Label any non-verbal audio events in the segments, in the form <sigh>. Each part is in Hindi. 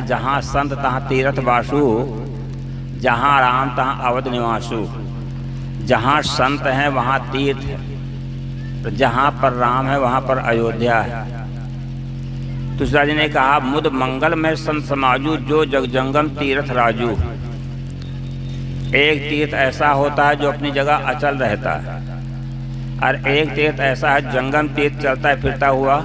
जहाँ संत तहाँ तीर्थ वासु, जहाँ राम तहाँ अवध निवासु। जहाँ संत हैं, वहाँ तीर्थ। है तो जहाँ पर राम है, वहाँ पर अयोध्या है। तुलसीदास जी ने कहा, मुद मंगल में संत समाजू, जो जगजंगम तीर्थ राजू। एक तीर्थ ऐसा होता है, जो अपनी जगह अचल रहता है। और एक तीर्थ ऐसा है, जंगम तीर्थ चलता है, फिरता हुआ।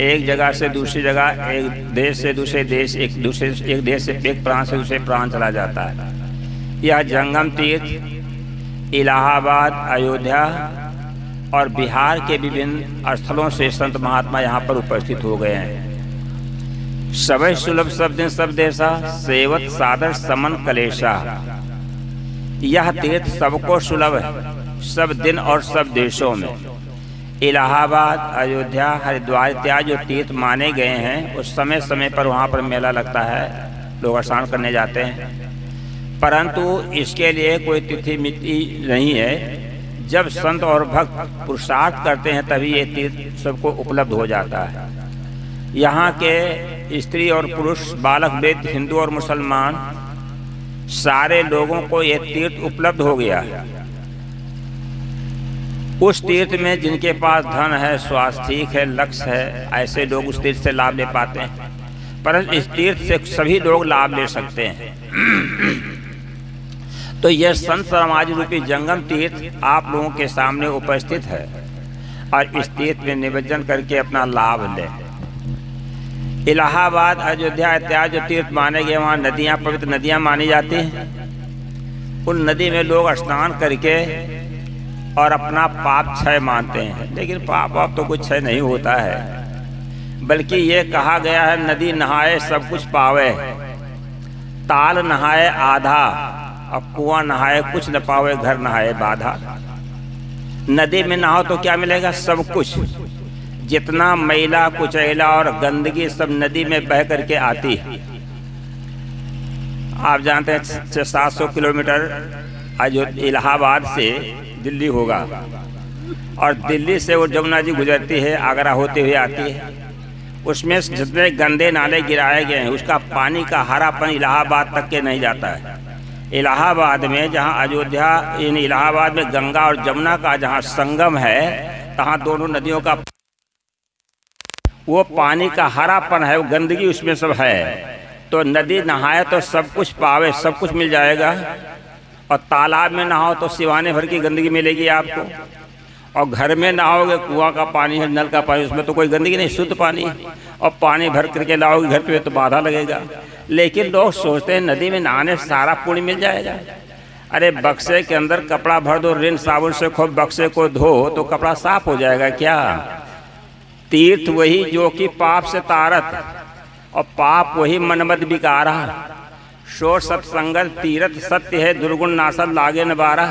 एक जगह से दूसरी जगह, एक देश से दूसरे देश, एक दूसरे, एक देश से, एक प्रांत से दूसरे प्रांत चला जाता है। यह जंगम तीर्थ, इलाहाबाद, अयोध्या और बिहार के विभिन्न स्थलों से संत महात्मा यहाँ पर उपस्थित हो गए हैं। सुलभ सब दिन सब देशा सेवत, सादर, समन, कलेशा। यह तीर्थ सबको सुलभ है, सब दिन और सब देशों में। इलाहाबाद, अयोध्या, हरिद्वार इत्यादि जो तीर्थ माने गए हैं, उस समय समय पर वहाँ पर मेला लगता है। लोग स्नान करने जाते हैं। परंतु इसके लिए कोई तिथि मिति नहीं है। जब संत और भक्त पुरुषार्थ करते हैं, तभी ये तीर्थ सबको उपलब्ध हो जाता है। यहाँ के स्त्री और पुरुष, बालक, वृद्ध, हिंदू और मुसलमान, सारे लोगों को ये तीर्थ उपलब्ध हो गया है। उस तीर्थ में जिनके पास धन है, स्वास्थ्य ठीक है, लक्ष्य है, ऐसे लोग उस तीर्थ से लाभ ले पाते हैं। परंतु इस तीर्थ से सभी लोग लाभ ले सकते हैं। <clears throat> तो यह संत समाज रूपी जंगम तीर्थ आप लोगों के सामने उपस्थित है और इस तीर्थ में निवेदन करके अपना लाभ ले। इलाहाबाद, अयोध्या इत्यादि जो तीर्थ माने गए, वहाँ नदियाँ, पवित्र नदियाँ मानी जाती हैं। उन नदी में लोग स्नान करके और अपना पाप क्षय मानते हैं। लेकिन पाप वाप तो कुछ क्षय नहीं होता है। बल्कि ये कहा गया है, नदी नहाए, सब कुछ पावे। ताल नहाए, आधा, और कुआँ नहाए, कुछ न पावे, घर नहाए, बाधा। नदी में नहाओ तो क्या मिलेगा? सब कुछ। जितना मैला, कुचैला और गंदगी सब नदी में बह करके आती। है आप जानते हैं सात सौ किलोमीटर इलाहाबाद से दिल्ली होगा। और दिल्ली से वो जमुना जी गुजरती है, आगरा होते हुए आती है। उसमें जितने गंदे नाले गिराए गए हैं, उसका पानी का हरापन इलाहाबाद तक के नहीं जाता है। इलाहाबाद में जहाँ अयोध्या, इन इलाहाबाद में गंगा और जमुना का जहाँ संगम है, तहाँ दोनों नदियों का वो पानी का हरापन है, वो गंदगी उसमें सब है। तो नदी नहाए तो सब कुछ पावे, सब कुछ मिल जाएगा। और तालाब में नहाओ तो सिवाने भर की गंदगी मिलेगी आपको। और घर में नहाओगे, कुआँ का पानी है, नल का पानी, उसमें तो कोई गंदगी नहीं, शुद्ध पानी और पानी भर करके लाओगे घर पे तो बाधा लगेगा। लेकिन लोग सोचते हैं, नदी में नहाने सारा पुण्य मिल जाएगा। अरे, बक्से के अंदर कपड़ा भर दो, रिन साबुन से खूब बक्से को धो तो कपड़ा साफ़ हो जाएगा क्या? तीर्थ वही जो कि पाप से तारत, और पाप वही मनमत बिकारा शोर सत्संगत तीरथ सत्य है, दुर्गुण नासद लागे न बारा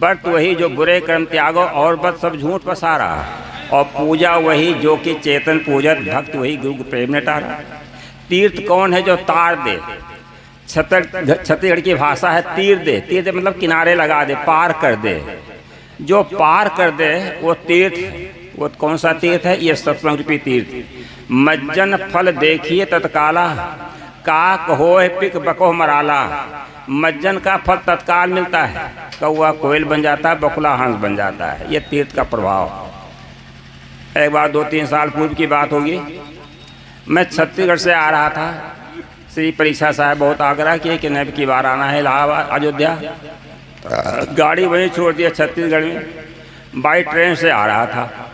बट वही जो बुरे कर्म त्यागो, और बद सब झूठ पसारा। और पूजा वही जो कि चेतन पूजत भक्त वही गुरु प्रेम ने टारा। तीर्थ कौन है जो तार दे? छत्तीसगढ़ की भाषा है तीर दे। तीर दे मतलब किनारे लगा दे, पार कर दे। जो पार कर दे, वो तीर्थ, वो कौन सा तीर्थ है? ये सत्संग रूपी तीर्थ। मज्जन फल देखिए तत्काला। काक हो पिक बको मराला। मज्जन का फल तत्काल मिलता है। कौआ कोयल बन जाता है, बकुला हंस बन जाता है। ये तीर्थ का प्रभाव। एक बार दो तीन साल पूर्व की बात होगी। मैं छत्तीसगढ़ से आ रहा था। श्री परीक्षा साहब बहुत आग्रह किए कि नब की बार आना है इलाहाबाद, अयोध्या। गाड़ी वहीं छोड़ दिया छत्तीसगढ़ में। बाई ट्रेन से आ रहा था।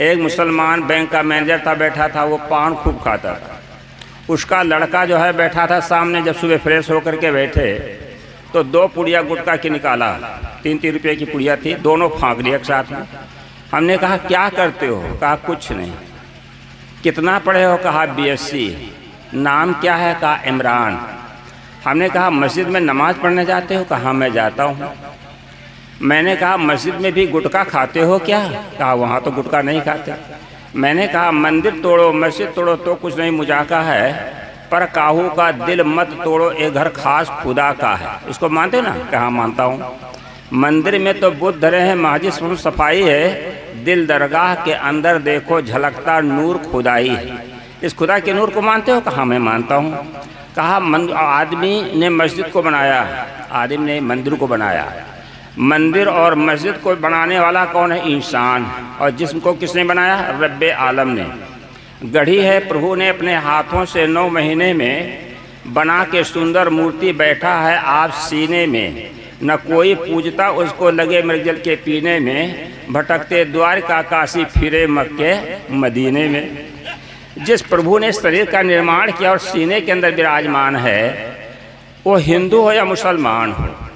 एक मुसलमान बैंक का मैनेजर था, बैठा था, वो पान खूब खाता था। उसका लड़का जो है बैठा था सामने जब सुबह फ्रेश होकर के बैठे तो दो पुड़िया गुटका की निकाला। तीन तीन रुपये की पुड़िया थी, दोनों फाँक लिया एक साथ में। हमने कहा, क्या करते हो? कहा, कुछ नहीं। कितना पढ़े हो? कहा, बीएससी। नाम क्या है? कहा, इमरान। हमने कहा, मस्जिद में नमाज़ पढ़ने जाते हो? कहा मैं जाता हूँ। मैंने कहा, मस्जिद में भी गुटखा खाते हो क्या? कहा, वहाँ तो गुटखा नहीं खाते। मैंने कहा, मंदिर तोड़ो, मस्जिद तोड़ो तो कुछ नहीं मुजाका है, पर काहू का दिल मत तोड़ो एक घर खास खुदा का है। इसको मानते ना? कहाँ मानता हूँ। मंदिर में तो बुद्ध धरे हैं महाजिस सफ़ाई है। दिल दरगाह के अंदर देखो, झलकता नूर खुदाई है। इस खुदा के नूर को मानते हो? कहा मैं मानता हूँ। कहा आदमी ने मस्जिद को बनाया, आदमी ने मंदिर को बनाया। मंदिर और मस्जिद को बनाने वाला कौन है? इंसान। और जिसम को किसने बनाया? रब आलम ने। गढ़ी है, प्रभु ने अपने हाथों से नौ महीने में बना के सुंदर मूर्ति बैठा है आप सीने में। न कोई पूजता, उसको लगे मृगजल के पीने में, भटकते द्वार का काशी फिरे मक्के, मदीने में। जिस प्रभु ने शरीर का निर्माण किया और सीने के अंदर विराजमान है, वो हिंदू हो या मुसलमान हो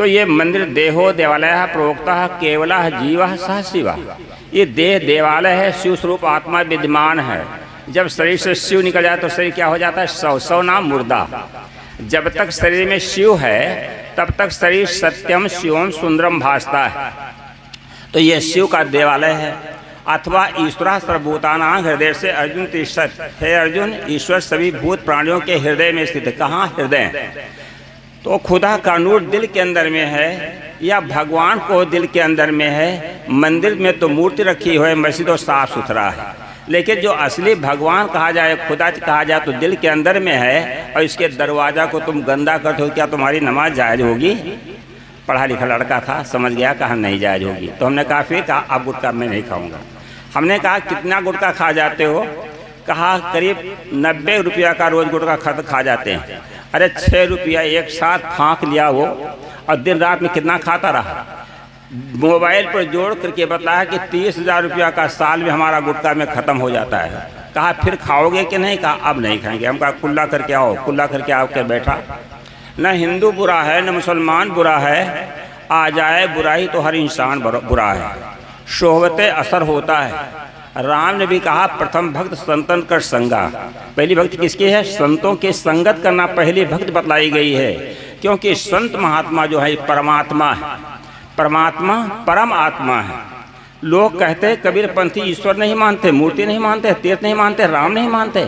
तो ये मंदिर देहो देवालय प्रोक्ता केवल जीवा सह शिव। ये देह देवालय है शिव स्वरूप आत्मा विद्यमान है। जब शरीर से शिव निकल जाए तो शरीर क्या हो जाता है? सौ सौ नाम मुर्दा। जब तक शरीर में शिव है, तब तक शरीर सत्यम शिवम सुंदरम भासता है। तो ये शिव का देवालय है। अथवा ईश्वर सर्वभूताना हृदय से अर्जुन तिष्ठत। हे अर्जुन, ईश्वर सभी भूत प्राणियों के हृदय में स्थित। कहाँ? हृदय। तो खुदा का नूर दिल के अंदर में है या भगवान को दिल के अंदर में है, मंदिर में तो मूर्ति रखी हुई मस्जिद और साफ़ सुथरा है। लेकिन जो असली भगवान कहा जाए, खुदा कहा जाए तो दिल के अंदर में है और इसके दरवाज़ा को तुम गंदा करते हो, क्या तुम्हारी नमाज़ जायज़ होगी? पढ़ा लिखा लड़का था, समझ गया कहा नहीं जायज़ होगी। तो हमने कहा, फिर कहा अब गुटका मैं नहीं खाऊँगा। हमने कहा, कितना गुटका खा जाते हो? कहा, करीब नब्बे रुपया का रोज़ गुटका खत खा जाते हैं। अरे छः रुपया एक साथ फाँक लिया वो, और दिन रात में कितना खाता रहा? मोबाइल पर जोड़ करके बताया कि तीस हज़ार रुपया का साल में हमारा गुटका में ख़त्म हो जाता है। कहा, फिर खाओगे कि नहीं? कहा, अब नहीं खाएँगे। हम कहा, कुल्ला करके आओ, कुल्ला करके आओ आकर बैठा। न हिंदू बुरा है, न मुसलमान बुरा है। आ जाए बुराई तो हर इंसान बुरा है। शोहबत असर होता है। राम ने भी कहा, प्रथम भक्त संतन कर संगा। पहली भक्ति किसकी है? संतों के संगत करना पहली भक्त बतलाई गई है, क्योंकि संत महात्मा जो है, परमात्मा है। परमात्मा परम आत्मा है। लोग कहते हैं, कबीर पंथी ईश्वर नहीं मानते, मूर्ति नहीं मानते, तीर्थ नहीं मानते, राम नहीं मानते।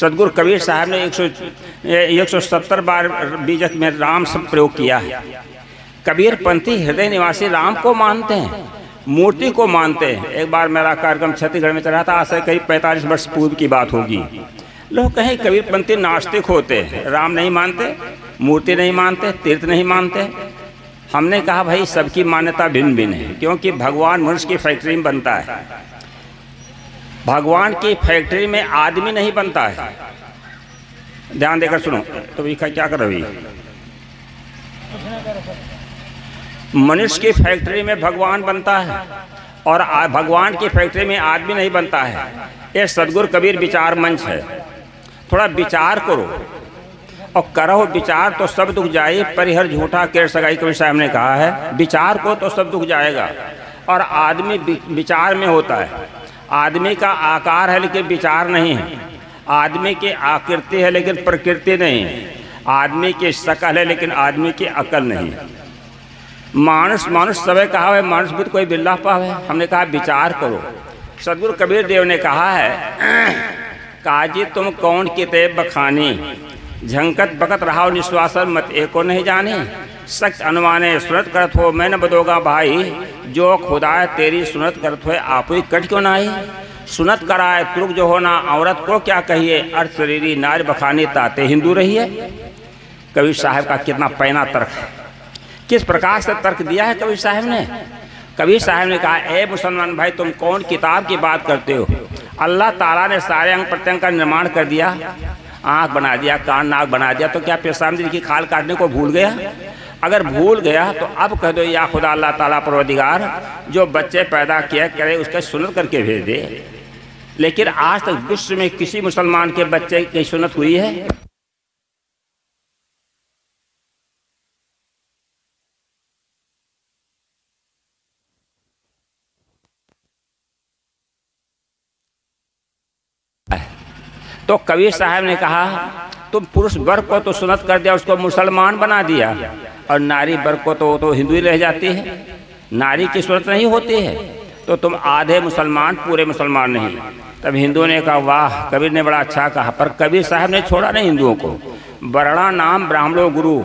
सदगुरु कबीर साहब ने एक सौ एक सौ सत्तर बार बीजक में राम सब प्रयोग किया है। कबीर पंथी हृदय निवासी राम को मानते हैं। मूर्ति को मानते हैं। एक बार मेरा कार्यक्रम छत्तीसगढ़ में चल रहा था, आज से करीब पैंतालीस वर्ष पूर्व की बात होगी। लोग कहें, कबीर पंथी नास्तिक होते हैं। राम नहीं मानते, मूर्ति नहीं मानते, तीर्थ नहीं मानते। हमने कहा, भाई, सबकी मान्यता भिन्न भिन्न है, क्योंकि भगवान मनुष्य की फैक्ट्री में बनता है। भगवान की फैक्ट्री में आदमी नहीं बनता है। ध्यान देकर सुनो तो क्या कर रही मनुष्य की फैक्ट्री में भगवान बनता है और भगवान की फैक्ट्री में आदमी नहीं बनता है। ये सदगुरु कबीर विचार मंच है। थोड़ा विचार करो और करो, विचार तो सब दुख जाए, परिहर झूठा केर सगाई कबीर साहब ने कहा है। विचार को तो सब दुख जाएगा और आदमी विचार में होता है। आदमी का आकार है लेकिन विचार नहीं है। आदमी की आकृति है लेकिन प्रकृति नहीं है। आदमी की शकल है लेकिन आदमी की अकल नहीं है। मानुष मानुष सब कहा है मानुष भी तो कोई बिल्ला पावे हमने कहा, विचार करो। सदगुरु कबीर देव ने कहा है, काजी तुम कौन किते बखानी? झंकत बकत रहा निश्वासन मत एको नहीं जाने। सख्त अनुमाने सुनत करत हो, मैं न बदोगा भाई। जो खुदा तेरी सुनत करत हो आप ही कट क्यों ना सुनत कराए तुर्क जो होना औरत को क्या कहिए? अर्थ शरीरी नार बखानी, ताते हिंदू रही है। कबीर साहब का कितना पैना तर्क है। किस प्रकार से तर्क दिया है कबीर साहब ने? कबीर साहब ने कहा, ए मुसलमान भाई, तुम कौन किताब की बात करते हो? अल्लाह ताला ने सारे अंग प्रत्यंग का निर्माण कर दिया, आँख बना दिया, कान, नाक बना दिया तो क्या पेशाब की खाल काटने को भूल गया? अगर भूल गया तो अब कह दो, या खुदा, अल्लाह ताला परवदिगार जो बच्चे पैदा किया, करे उसके सुनत करके भेज दे। लेकिन आज तक विश्व में किसी मुसलमान के बच्चे की सुनत हुई है? तो कबीर साहब ने कहा, तुम पुरुष वर्ग को तो सुनत कर दिया, उसको मुसलमान बना दिया। और नारी वर्ग को तो तो हिंदू ही रह जाती है। नारी की सूरत नहीं होती है। तो तुम आधे मुसलमान, पूरे मुसलमान नहीं। तब हिंदुओं ने कहा, वाह, कबीर ने बड़ा अच्छा कहा। पर कबीर साहब ने छोड़ा नहीं हिंदुओं को। वर्णा नाम ब्राह्मणों गुरु।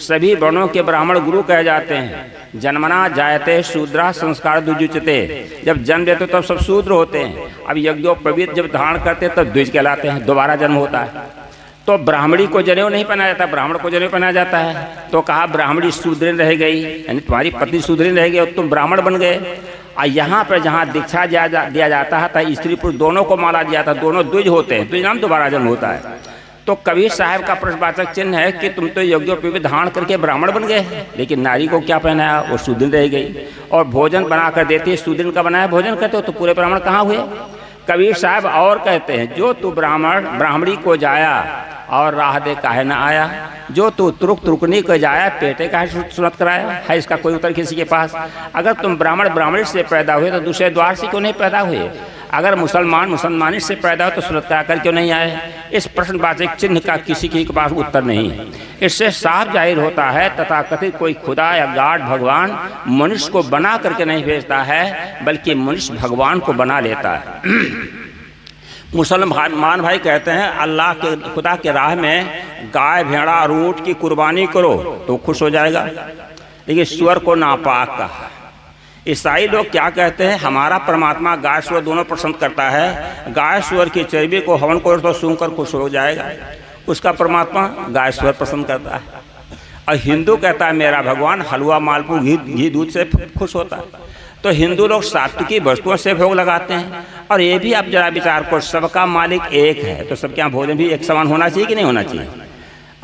सभी वर्णों के ब्राह्मण गुरु कहे जाते हैं। जन्मना जायते शूद्रा संस्कार दुजुचते। जब जन्म देते तब सब शूद्र होते हैं। अब यज्ञो यज्ञोपवीत जब धारण करते तब द्विज कहलाते हैं दोबारा जन्म होता है। तो ब्राह्मणी को जनेऊ नहीं पहनाया जाता ब्राह्मण को जनेऊ पहनाया जाता है। तो कहा ब्राह्मणी शूद्रीन रह गई यानी तुम्हारी पत्नी शूद्रीन रह गई और तुम ब्राह्मण बन गए। और यहाँ पर जहाँ दीक्षा दिया, जाता है स्त्री पुरुष दोनों को माला दिया था दोनों द्विज होते हैं द्विज नाम दोबारा जन्म होता है। तो कबीर साहब का प्रश्नवाचक चिन्ह है कि तुम तो यज्ञोपवी धारण करके ब्राह्मण बन गए। लेकिन नारी को क्या पहनाया? वो सुदिन रह गई। और भोजन बना कर देती है। सुदिन का बनाया भोजन करते हो तो पूरे ब्राह्मण कहाँ हुए? कबीर साहब और कहते हैं, जो तू ब्राह्मण, ब्राह्मणी को जाया और राह दे काहे न आया, जो तू तुरुक तुरुकनी को जाया, पेटे का सुनत कराया? है इसका कोई उत्तर किसी के पास? अगर तुम ब्राह्मण, ब्राह्मणी से पैदा हुए तो दूसरे द्वार से क्यों नहीं पैदा हुए। अगर मुसलमान मुसलमानी से पैदा हो तो सूरत कर क्यों नहीं आए? इस प्रश्नवाचक चिन्ह का किसी के पास उत्तर नहीं। है इससे साफ़ ज़ाहिर होता है तथा कथित कोई खुदा या गाड भगवान मनुष्य को बना करके नहीं भेजता है, बल्कि मनुष्य भगवान को बना लेता है। मुसलमान भाई कहते हैं, अल्लाह के, खुदा के राह में गाय, भेड़ा और ऊँट की कुर्बानी करो तो खुश हो जाएगा। लेकिन स्वर को नापाक कहा। ईसाई लोग क्या कहते हैं? हमारा परमात्मा गाय स्वर दोनों पसंद करता है। गाय स्वर की चर्बी को हवन को तो सूंघ कर खुश हो जाएगा। उसका परमात्मा गाय स्वर पसंद करता है। और हिंदू कहता है, मेरा भगवान हलवा मालपू घी घी, दूध से खुश होता है। तो हिंदू लोग सात्विकी वस्तुओं से भोग लगाते हैं। और ये भी आप जरा विचार करो, सबका मालिक एक है। तो सबके यहाँ भोजन भी एक समान होना चाहिए कि नहीं होना चाहिए?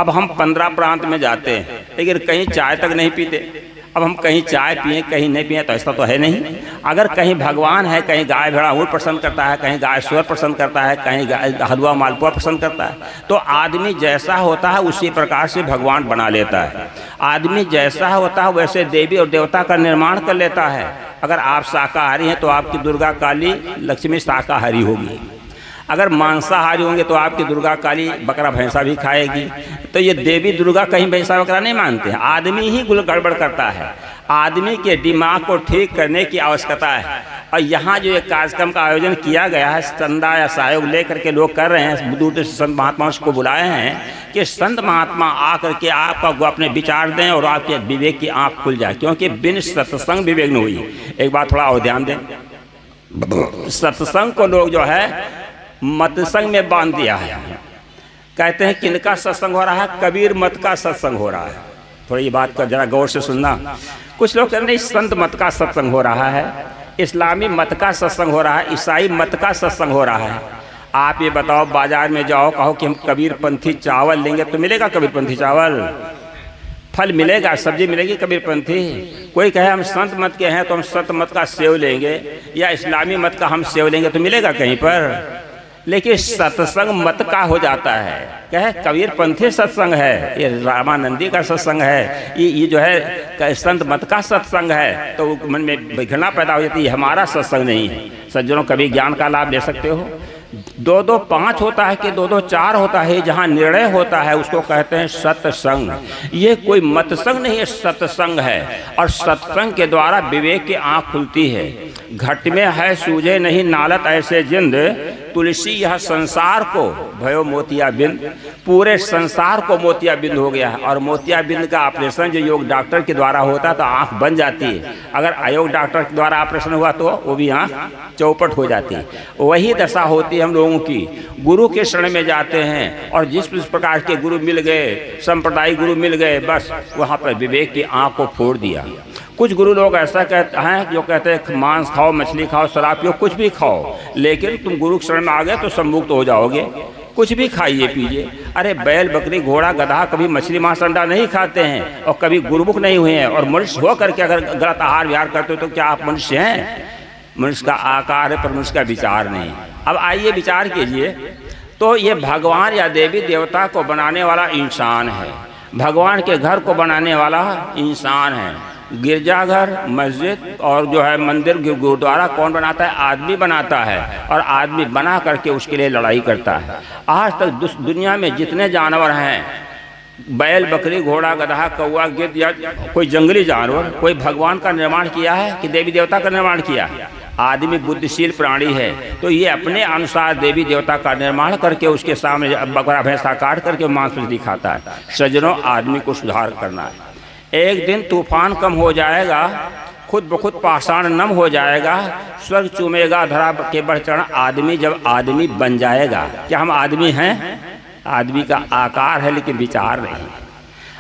अब हम पंद्रह प्रांत में जाते हैं, लेकिन कहीं चाय तक नहीं पीते। अब हम कहीं चाय पिए, कहीं नहीं पिए तो ऐसा तो है नहीं। अगर कहीं भगवान है, कहीं गाय भेड़ा वो पसंद करता है, कहीं गाय स्वर पसंद करता है, कहीं गाय हलवा मालपुआ पसंद करता है तो आदमी जैसा होता है, उसी प्रकार से भगवान बना लेता है। आदमी जैसा होता है, वैसे देवी और देवता का निर्माण कर लेता है। अगर आप शाकाहारी हैं तो आपकी दुर्गा काली लक्ष्मी शाकाहारी होगी। अगर मांसाहारी होंगे तो आपकी दुर्गा काली बकरा भैंसा भी खाएगी। तो ये देवी दुर्गा कहीं भैंसा बकरा नहीं मानते हैं। आदमी ही गुल गड़बड़ करता है। आदमी के दिमाग को ठीक करने की आवश्यकता है। और यहाँ जो एक कार्यक्रम का आयोजन किया गया है चंदा या सहयोग लेकर के लोग कर रहे हैं। दूर दूर संत महात्मा को बुलाए हैं कि संत महात्मा आकर के आपका अपने विचार दें और आपके विवेक की आँख खुल जाए। क्योंकि बिन सत्संग विवेक नहीं हुई। एक बात थोड़ा और ध्यान दें। सत्संग को लोग जो है मतसंग में बाँध दिया है। कहते हैं, किनका सत्संग हो रहा है? कबीर मत का सत्संग हो रहा है। थोड़ी बात का जरा गौर से सुनना। कुछ लोग कहते हैं संत मत का सत्संग हो रहा है, इस्लामी मत का सत्संग हो रहा है, ईसाई मत का सत्संग हो रहा है। आप ये बताओ, बाज़ार में जाओ, कहो कि हम कबीर पंथी चावल लेंगे तो मिलेगा कबीर पंथी चावल? फल मिलेगा, सब्ज़ी मिलेगी कबीर पंथी? कोई कहे, हम संत मत के हैं तो हम संत मत का सेव लेंगे, या इस्लामी मत का हम सेव लेंगे तो मिलेगा कहीं पर? लेकिन सत्संग मत का हो जाता है। कह, कबीर पंथी सत्संग है, ये रामानंदी का सत्संग है, ये ये जो है संत मत का सत्संग है तो मन में घृणा पैदा हो जाती है हमारा सत्संग नहीं है। सज्जनों, कभी ज्ञान का लाभ ले सकते हो? दो दो पाँच होता है कि दो दो चार होता है जहाँ निर्णय होता है, उसको कहते हैं सत्संग। ये कोई मतसंग नहीं है, सत्संग है, और सत्संग के द्वारा विवेक की आँख खुलती है। घट में है, सूझे नहीं, नालत ऐसे जिंद तुलसी यह संसार को, भयो मोतिया बिंद, पूरे संसार को मोतिया बिंद हो गया है। और मोतिया बिंद का ऑपरेशन जो योग डॉक्टर के द्वारा होता है तो आँख बन जाती है। अगर अयोग डॉक्टर के द्वारा ऑपरेशन हुआ तो वो भी आँख चौपट हो जाती है। वही दशा होती है हम लोगों की। गुरु के शरण में जाते हैं, और जिस जिस प्रकार के गुरु मिल गए संप्रदाय गुरु मिल गए, बस वहाँ पर विवेक की आँख को फोड़ दिया। कुछ गुरु लोग ऐसा कहते हैं, जो कहते हैं, मांस खाओ, मछली खाओ, शराब पियो, कुछ भी खाओ, लेकिन तुम गुरु शरण में आ गए तो सम्मुक्त हो जाओगे। कुछ भी खाइए, पीजिए। अरे, बैल, बकरी, घोड़ा, गधा, कभी मछली, मांस, अंडा नहीं खाते हैं और कभी गुरुमुख नहीं हुए हैं और मनुष्य हो करके अगर गलत आहार विहार करते हो तो क्या आप मनुष्य हैं? मनुष्य का आकार है, पर मनुष्य का विचार नहीं। अब आइए विचार कीजिए। तो ये भगवान या देवी देवता को बनाने वाला इंसान है। भगवान के घर को बनाने वाला इंसान है। गिरजाघर, मस्जिद और जो है मंदिर गुरुद्वारा कौन बनाता है? आदमी बनाता है और आदमी बना करके उसके लिए लड़ाई करता है। आज तक दुनिया में जितने जानवर हैं, बैल, बकरी, घोड़ा, गधा कौआ गिद्ध या कोई जंगली जानवर, कोई भगवान का निर्माण किया है कि देवी देवता का निर्माण किया? है आदमी बुद्धिशील प्राणी है तो ये अपने अनुसार देवी देवता का निर्माण करके उसके सामने बकरा, भैंसा काट करके मांस दिखाता है। सजनों, आदमी को सुधार करना है। एक दिन तूफ़ान कम हो जाएगा, खुद ब खुद पाषाण नम हो जाएगा, स्वर्ग चूमेगा, धरा के बढ़ चढ़ आदमी जब आदमी बन जाएगा। क्या हम आदमी हैं? आदमी का आकार है, लेकिन विचार नहीं।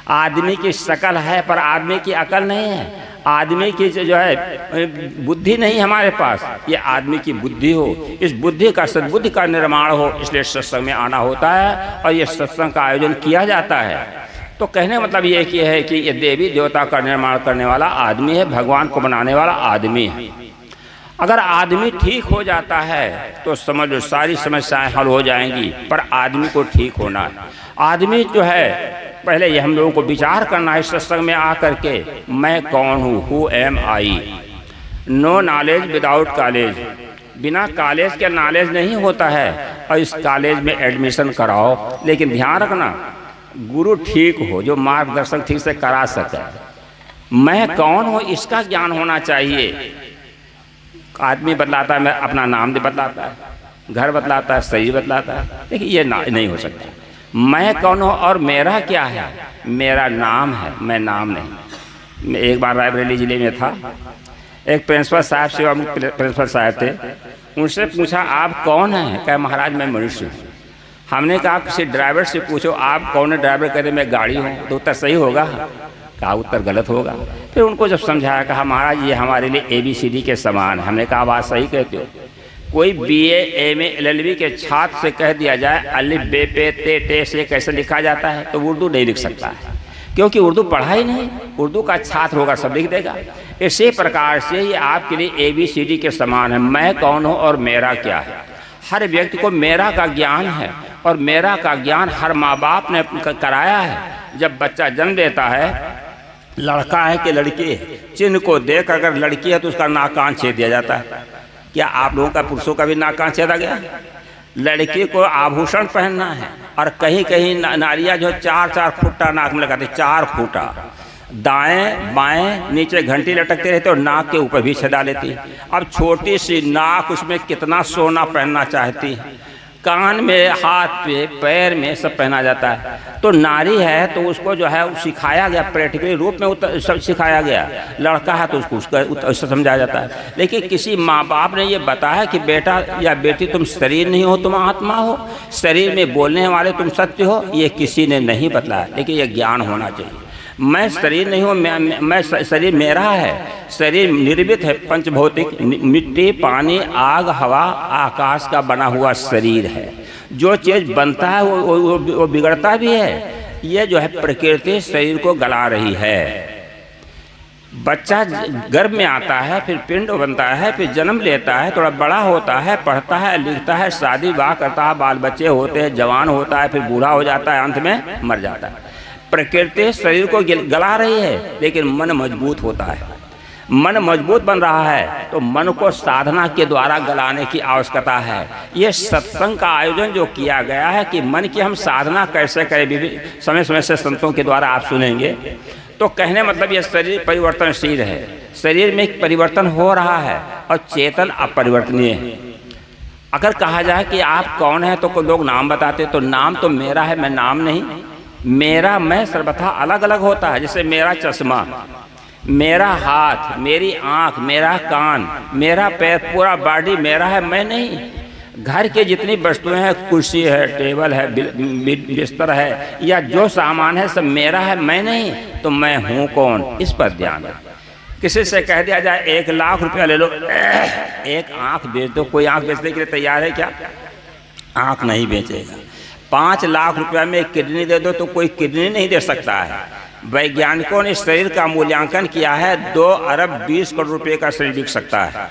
आदमी की शकल है, पर आदमी की अकल नहीं है। आदमी की जो है, बुद्धि नहीं हमारे पास। ये आदमी की बुद्धि हो। इस बुद्धि का सद्बुद्धि का निर्माण हो, इसलिए सत्संग में आना होता है, और ये सत्संग का आयोजन किया जाता है। तो कहने मतलब ये कि है कि ये देवी देवता का निर्माण करने वाला आदमी है, भगवान को बनाने वाला आदमी है। अगर आदमी ठीक हो जाता है तो समझ लो सारी समस्याएँ हल हो जाएँगी, पर आदमी को ठीक होना है। आदमी जो है, पहले ये हम लोगों को विचार करना है सत्संग में आकर के, मैं कौन हूँ? Who am I no knowledge without college बिना कॉलेज के नॉलेज नहीं होता है, और इस कॉलेज में एडमिशन कराओ। लेकिन ध्यान रखना गुरु ठीक हो, जो मार्गदर्शन ठीक से करा सके। मैं कौन हूँ? इसका ज्ञान होना चाहिए। आदमी बदलाता है, मैं अपना नाम बदलाता है, घर बतलाता है, शरीर बतलाता है। देखिए, ये नहीं हो सकता। मैं कौन हूँ और मेरा क्या है? मेरा नाम है, मैं नाम नहीं। मैं एक बार रायबरेली ज़िले में था। एक प्रिंसिपल साहब सेवा प्रिंसिपल साहब थे। उनसे पूछा, आप कौन हैं? क्या महाराज, मैं मनुष्य हूँ। हमने कहा किसी ड्राइवर से पूछो, आप कौन ड्राइवर रहे, मैं गाड़ी हूँ। तो उत्तर सही होगा। कहा, उत्तर गलत होगा। फिर उनको जब समझाया, कहा, महाराज, ये हमारे लिए ए बी सी डी के समान है। हमने कहा, बात सही कहते हो। कोई B M L L B के छात्र से कह दिया जाए अलिफ बे, पे, ते, टे, से कैसे लिखा जाता है तो उर्दू नहीं लिख सकता है। क्योंकि उर्दू पढ़ा ही नहीं, उर्दू का छात्र होगा, सब लिख देगा। इसी प्रकार से ये आपके लिए ए बी सी डी के समान है। मैं कौन हूँ और मेरा क्या है? हर व्यक्ति को मेरा का ज्ञान है। और मेरा का ज्ञान हर माँ बाप ने कराया है। जब बच्चा जन्म लेता है, लड़का है कि लड़की है चिन्ह को देख अगर लड़की है तो उसका नाक कान छेद दिया जाता है। क्या आप लोगों का पुरुषों का भी नाक कान छेदा गया? लड़की को आभूषण पहनना है और कहीं कहीं नारियाँ जो चार चार फुटा नाक में लगाते, चार फुटा। दाएँ, बाएँ, नीचे घंटी लटकते रहते और नाक के ऊपर भी छेदा लेती। अब छोटी सी नाक उसमें कितना सोना पहनना चाहती? है कान में, हाथ पे, पैर में सब पहना जाता है। तो नारी है तो उसको जो है सिखाया गया प्रैक्टिकली रूप में उतर सब सिखाया गया। लड़का है तो उसको उसका समझाया जाता है। लेकिन किसी माँ बाप ने ये बताया कि बेटा या बेटी, तुम शरीर नहीं हो, तुम आत्मा हो। शरीर में बोलने वाले तुम सत्य हो, ये किसी ने नहीं बताया। लेकिन ये ज्ञान होना चाहिए। मैं शरीर नहीं हूँ मैं, मैं शरीर मेरा है। शरीर निर्मित है पंचभौतिक मिट्टी पानी आग हवा आकाश का बना हुआ शरीर है। जो चीज़ बनता है वो, वो, वो बिगड़ता भी है। ये जो है प्रकृति शरीर को गला रही है। बच्चा गर्भ में आता है फिर पिंड बनता है फिर जन्म लेता है थोड़ा बड़ा होता है पढ़ता है लिखता है शादी विवाह करता है बाल बच्चे होते हैं जवान होता है फिर बूढ़ा हो जाता है अंत में मर जाता है। प्रकृति शरीर को गला रही है, लेकिन मन मज़बूत होता है। मन मज़बूत बन रहा है तो मन को साधना के द्वारा गलाने की आवश्यकता है। ये सत्संग का आयोजन जो किया गया है कि मन की हम साधना कैसे करें समय समय से संतों के द्वारा आप सुनेंगे। तो कहने मतलब ये शरीर परिवर्तनशील है। शरीर में एक परिवर्तन हो रहा है और चेतन अपरिवर्तनीय है। अगर कहा जाए कि आप कौन है तो लोग नाम बताते तो नाम तो मेरा है, मैं नाम नहीं। मेरा, मैं सर्वथा अलग अलग होता है, जैसे मेरा चश्मा, मेरा हाथ, मेरी आँख, मेरा कान, मेरा पैर, पूरा बॉडी मेरा है, मैं नहीं। घर के जितनी वस्तुएँ हैं, कुर्सी है, टेबल है बिस्तर है, या जो सामान है, सब मेरा है, मैं नहीं। तो मैं हूँ कौन? इस पर ध्यान है किसी से कह दिया जाए, एक लाख रुपया ले लो, एक आँख बेच दो, कोई आँख बेचने के लिए तैयार है क्या? आँख नहीं बेचेगा। पाँच लाख रुपया में किडनी दे दो तो कोई किडनी नहीं दे सकता है। वैज्ञानिकों ने शरीर का मूल्यांकन किया है, दो अरब बीस करोड़ रुपए का शरीर बिक सकता है।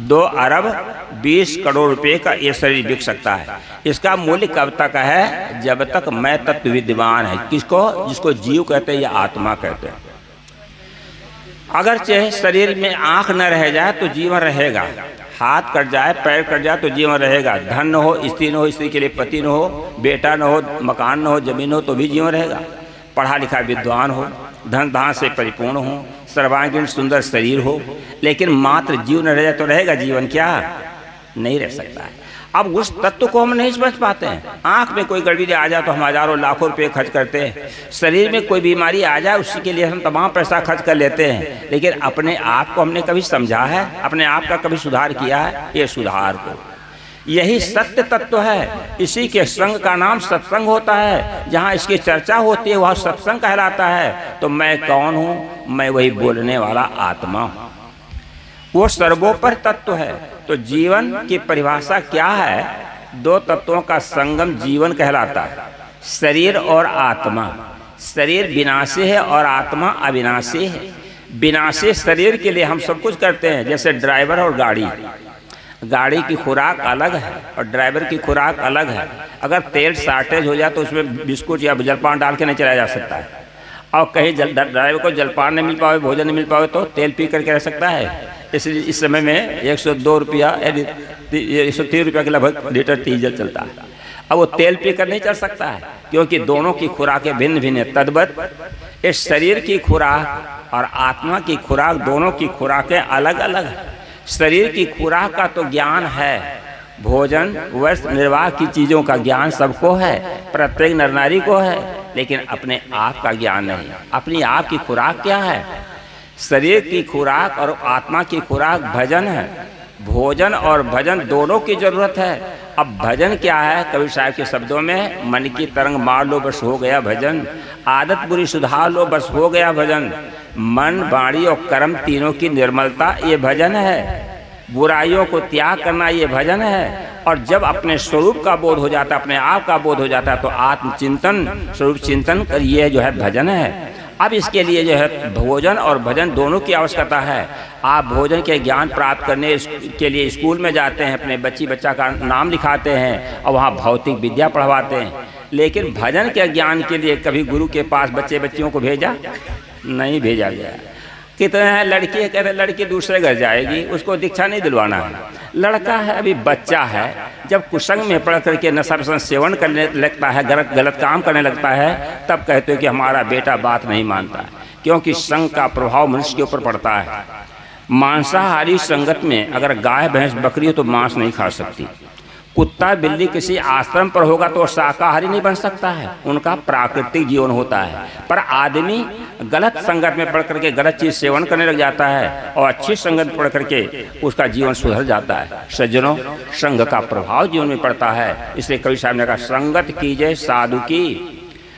दो अरब बीस करोड़ रुपए का ये शरीर बिक सकता है। इसका मूल्य कब तक है? जब तक मैं तत्व विद्यमान है। किसको? जिसको जीव कहते हैं या आत्मा कहते हैं। अगर चाहे शरीर में आँख न रह जाए तो जीवन रहेगा। हाथ कट जाए, पैर कट जाए तो जीवन रहेगा। धन न हो, स्त्री न हो, स्त्री के लिए पति न हो, बेटा न हो, मकान न हो, ज़मीन हो तो भी जीवन रहेगा। पढ़ा लिखा विद्वान हो, धन धान से परिपूर्ण हो, सर्वांगीण सुंदर शरीर हो, लेकिन मात्र जीवन रह जाए तो रहेगा, जीवन क्या? नहीं रह सकता है। अब उस तत्व को हम नहीं समझ पाते हैं। आँख में कोई गड़बड़ी आ जाए तो हम हज़ारों लाखों रुपए खर्च करते हैं। शरीर में कोई बीमारी आ जाए, उसी के लिए हम तमाम पैसा खर्च कर लेते हैं। लेकिन अपने आप को हमने कभी समझा है, अपने आप का कभी सुधार किया है, ये सुधार को। यही सत्य तत्व है। इसी के संग का नाम सत्संग होता है। जहाँ इसकी चर्चा होती है, वह सत्संग कहलाता है। तो मैं कौन हूँ? मैं वही बोलने वाला आत्मा हूँ। वो सर्वोपर तत्व है। तो जीवन की परिभाषा क्या है? दो तत्वों का संगम जीवन कहलाता है। शरीर और आत्मा। शरीर विनाशी है और आत्मा अविनाशी है। विनाशी शरीर के लिए हम सब कुछ करते हैं, जैसे ड्राइवर और गाड़ी। गाड़ी की खुराक अलग है और ड्राइवर की खुराक अलग है। अगर तेल शार्टेज हो जाए तो उसमें बिस्कुट या जलपान डाल के नहीं चलाया जा सकता है। और कहीं जल ड्राइवर को जलपान नहीं मिल पाए भोजन नहीं मिल पाए तो तेल पी करके रह सकता है। इसलिए इस समय में एक सौ दो रुपया एक सौ तीन रुपया के लगभग लीटर डीजल चलता है। अब वो तेल पी कर नहीं चल सकता है, क्योंकि दोनों की खुराकें भिन्न भिन्न है। तद्वत, इस शरीर की खुराक और आत्मा की खुराक, दोनों की खुराकें अलग अलग है। शरीर की खुराक का तो ज्ञान है, भोजन, वस्त्र, निर्वाह की चीज़ों का ज्ञान सबको है, प्रत्येक नरनारी को है। लेकिन अपने आप का ज्ञान नहीं। अपनी आप की खुराक क्या है? शरीर की खुराक और आत्मा की खुराक भजन है। भोजन और भजन दोनों की ज़रूरत है। अब भजन क्या है? कवि साहब के शब्दों में मन की तरंग मार लो बस हो गया भजन। आदत बुरी सुधार लो बस हो गया भजन। मन बाणी और कर्म तीनों की निर्मलता ये भजन है। बुराइयों को त्याग करना ये भजन है। और जब अपने स्वरूप का बोध हो जाता है अपने आप का बोध हो जाता है तो आत्मचिंतन, स्वरूप चिंतन ये जो है भजन है। अब इसके लिए जो है भोजन और भजन दोनों की आवश्यकता है। आप भोजन के ज्ञान प्राप्त करने के लिए स्कूल में जाते हैं, अपने बच्ची बच्चा का नाम लिखाते हैं और वहाँ भौतिक विद्या पढ़वाते हैं। लेकिन भजन के ज्ञान के लिए कभी गुरु के पास बच्चे बच्चियों को भेजा? नहीं भेजा गया। कितने हैं? लड़की है कहते लड़की दूसरे घर जाएगी, उसको दीक्षा नहीं दिलवाना है। लड़का है, अभी बच्चा है, जब कुसंग में पढ़ करके नशा वसन सेवन करने लगता है, गलत गलत काम करने लगता है, तब कहते हो कि हमारा बेटा बात नहीं मानता, क्योंकि संघ का प्रभाव मनुष्य के ऊपर पड़ता है। मांसाहारी संगत में अगर गाय, भैंस, बकरी हो तो मांस नहीं खा सकती। कुत्ता बिल्ली किसी आश्रम पर होगा तो शाकाहारी नहीं बन सकता है। उनका प्राकृतिक जीवन होता है। पर आदमी गलत संगत में पढ़ करके गलत चीज़ सेवन करने लग जाता है और अच्छी संगत पढ़ करके उसका जीवन सुधर जाता है। सज्जनों, संघ का प्रभाव जीवन में पड़ता है। इसलिए कवि साहब ने कहा, संगत कीजिए, साधु की।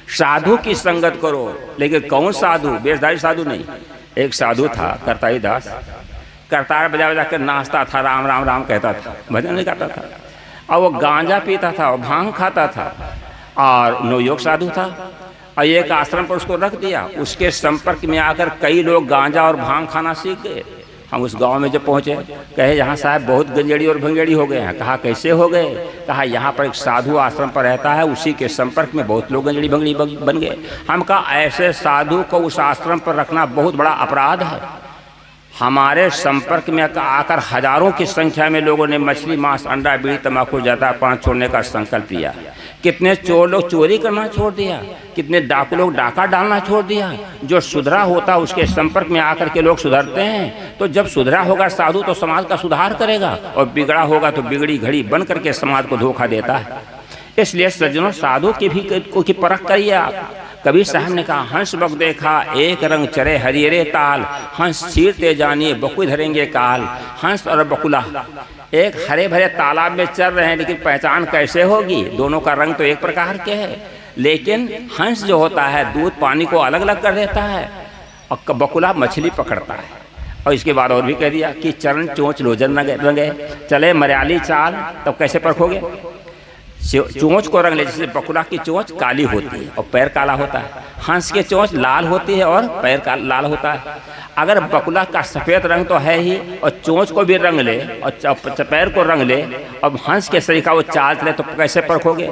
साधु की संगत करो, लेकिन कौन साधु? बेसधारी साधु नहीं। एक साधु था करताई दास करतार बजा बजा कर नाचता था, राम राम राम कहता था। भजन नहीं करता था। और वो गांजा पीता था और भाँग खाता था और नवयोग साधु था। और एक आश्रम पर उसको रख दिया। उसके संपर्क में आकर कई लोग गांजा और भाँग खाना सीख। गए हम उस गाँव में जब पहुँचे, कहे, यहाँ साहब बहुत गंजेड़ी और भंगेड़ी हो गए हैं। कहा, कैसे हो गए? कहा, यहाँ पर एक साधु आश्रम पर रहता है, उसी के संपर्क में बहुत लोग गंजेड़ी भंगड़ी बन गए। हम कहा, ऐसे साधु को उस आश्रम पर रखना बहुत बड़ा अपराध है। हमारे संपर्क में आकर हज़ारों की संख्या में लोगों ने मछली, मांस, अंडा, बीड़ी तम्बाकू ज़्यादा पान छोड़ने का संकल्प लिया। कितने चोर लोग चोरी करना छोड़ दिया। कितने डाकू लोग डाका डालना छोड़ दिया। जो सुधरा होता उसके संपर्क में आकर के लोग सुधरते हैं। तो जब सुधरा होगा साधु तो समाज का सुधार करेगा। और बिगड़ा होगा तो बिगड़ी घड़ी बन करके समाज को धोखा देता है। इसलिए सज्जनों, साधु की भी की परख करिए आप। कबीर साहब ने कहा हंस बक देखा, एक रंग चरे हरियरे ताल। हंस चीरते जानिए बकु धरेंगे काल। हंस और बकुला, एक हरे भरे तालाब में चल रहे हैं, लेकिन पहचान कैसे होगी? दोनों का रंग तो एक प्रकार के है। लेकिन हंस जो होता है, दूध पानी को अलग अलग कर देता है और बकुला मछली पकड़ता है। और इसके बाद और भी कह दिया कि चरण चोंच लोजन रंगे। चले मरयाली चाल, तब कैसे परखोगे? चोंच को रंग ले जैसे बकुला की चोंच काली होती है और पैर काला होता है। हंस की चोंच लाल होती है और पैर का लाल होता है। अगर बकुला का सफ़ेद रंग तो है ही और चोंच को भी रंग ले और पैर को रंग ले और हंस के शरीर का वो चाल चले तो कैसे परखोगे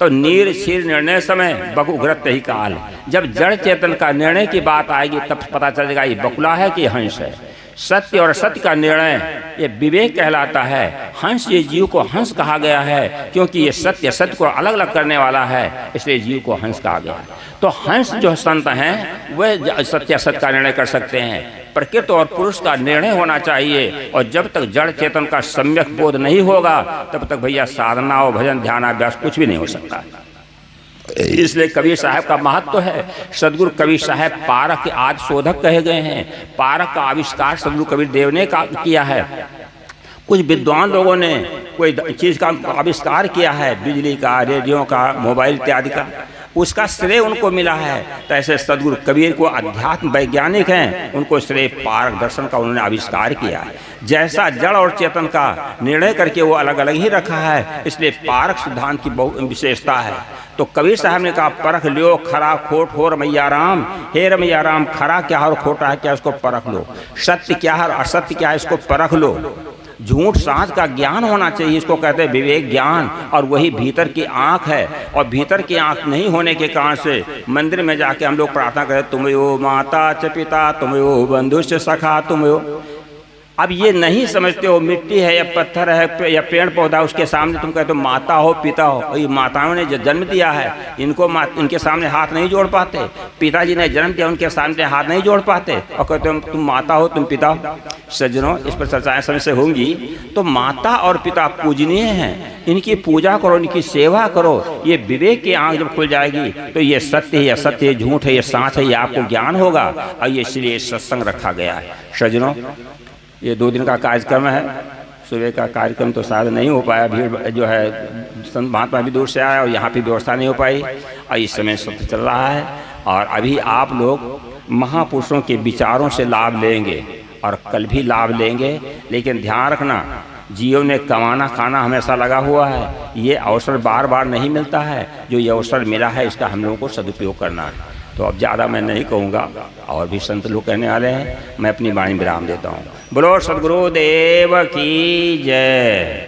तो नीर क्षीर निर्णय समय बकु उग्रत ही काल। जब जड़ चेतन का निर्णय की बात आएगी तब पता चलेगा ये बकुला है कि हंस है। सत्य और सत्य का निर्णय ये विवेक कहलाता है। हंस ये जीव को हंस कहा गया है, क्योंकि ये सत्य सत्य को अलग अलग करने वाला है, इसलिए जीव को हंस कहा गया है। तो हंस जो संत हैं वह सत्य सत्य का निर्णय कर सकते हैं। प्रकृत और पुरुष का निर्णय होना चाहिए, और जब तक जड़ चेतन का सम्यक बोध नहीं होगा, तब तक भैया साधना और भजन ध्यान अभ्यास कुछ भी नहीं हो सकता। इसलिए कबीर साहब का महत्व तो है। सदगुरु कबीर साहब पारक के आदि शोधक कहे गए हैं। पारक का आविष्कार सदगुरु कबीर देव ने का किया है। कुछ विद्वान लोगों ने कोई चीज़ का आविष्कार किया है। बिजली का, रेडियो का, मोबाइल इत्यादि का। उसका श्रेय उनको मिला है। तो ऐसे सदगुरु कबीर को अध्यात्म वैज्ञानिक हैं। उनको श्रेय पारक दर्शन का उन्होंने आविष्कार किया है। जैसा जड़ और चेतन का निर्णय करके वो अलग अलग ही रखा है। इसलिए पारक सिद्धांत की बहुत विशेषता है। तो कबीर साहब ने कहा, परख लियो, खरा खोट हो रमैया राम। हे रमैया राम, खरा क्या और खोटा है, क्या इसको परख लो? सत्य क्या है असत्य क्या है, इसको परख लो। झूठ सांच का ज्ञान होना चाहिए, इसको कहते हैं विवेक ज्ञान। और वही भीतर की आँख है, और भीतर की आँख नहीं होने के कारण से मंदिर में जाके हम लोग प्रार्थना करें, तुम यो माता च पिता, तुम यो बंधु सखा, तुम यो अब ये नहीं समझते हो, मिट्टी है या पत्थर है या पेड़ पौधा उसके सामने तुम कहते हो माता हो, पिता हो। ये माताओं ने जन्म दिया है, इनको उनके सामने हाथ नहीं जोड़ पाते। पिताजी ने जन्म दिया, उनके सामने हाथ नहीं जोड़ पाते। और कहते हो, तुम माता हो, तुम पिता हो। सज्जनों, इस पर चर्चाएँ समय से होंगी। तो माता और पिता पूजनीय हैं। इनकी पूजा करो, इनकी सेवा करो। ये विवेक की आँख जब खुल जाएगी तो ये सत्य है सत्य झूठ है, ये सांच है, ये आपको ज्ञान होगा। और ये इसलिए सत्संग रखा गया है। सज्जनों ये दो दिन का कार्यक्रम है। सुबह का कार्यक्रम तो शायद नहीं हो पाया। भीड़ जो है, संत महात्मा भी दूर से आया और यहाँ पे व्यवस्था नहीं हो पाई। और इस समय सब चल रहा है। और अभी आप लोग महापुरुषों के विचारों से लाभ लेंगे और कल भी लाभ लेंगे। लेकिन ध्यान रखना, जियो ने कमाना खाना हमेशा लगा हुआ है। ये अवसर बार बार नहीं मिलता है। जो ये अवसर मिला है, इसका हम लोगों को सदुपयोग करना है। तो अब ज़्यादा मैं नहीं कहूँगा। और भी संत लोग कहने वाले हैं, मैं अपनी वाणी विराम देता हूँ। बोलो, सदगुरुदेव की जय।